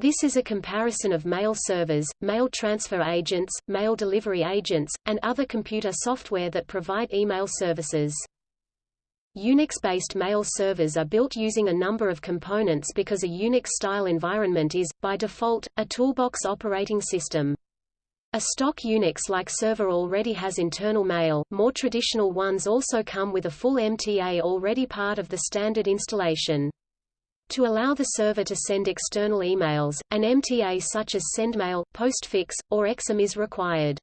This is a comparison of mail servers, mail transfer agents, mail delivery agents, and other computer software that provide email services. Unix-based mail servers are built using a number of components because a Unix-style environment is, by default, a toolbox operating system. A stock Unix-like server already has internal mail, more traditional ones also come with a full MTA already part of the standard installation. To allow the server to send external emails, an MTA such as SendMail, Postfix, or Exim is required.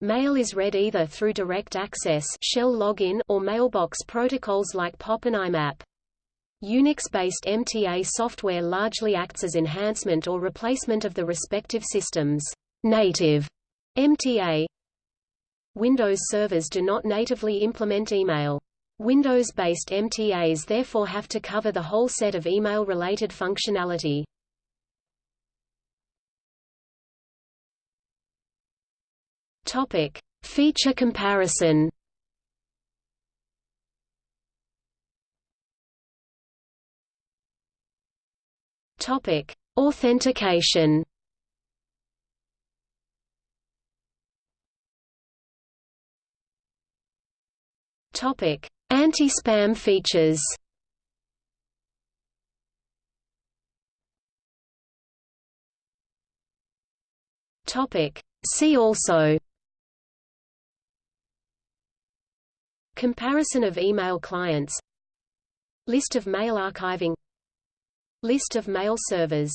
Mail is read either through direct access shell login or mailbox protocols like POP and IMAP. Unix-based MTA software largely acts as enhancement or replacement of the respective systems. Native MTA Windows servers do not natively implement email. Windows-based MTAs therefore have to cover the whole set of email-related functionality. Topic: Feature comparison. Topic: Authentication. Topic: Anti-spam features. Topic: See also. Comparison of email clients List of mail archiving List of mail servers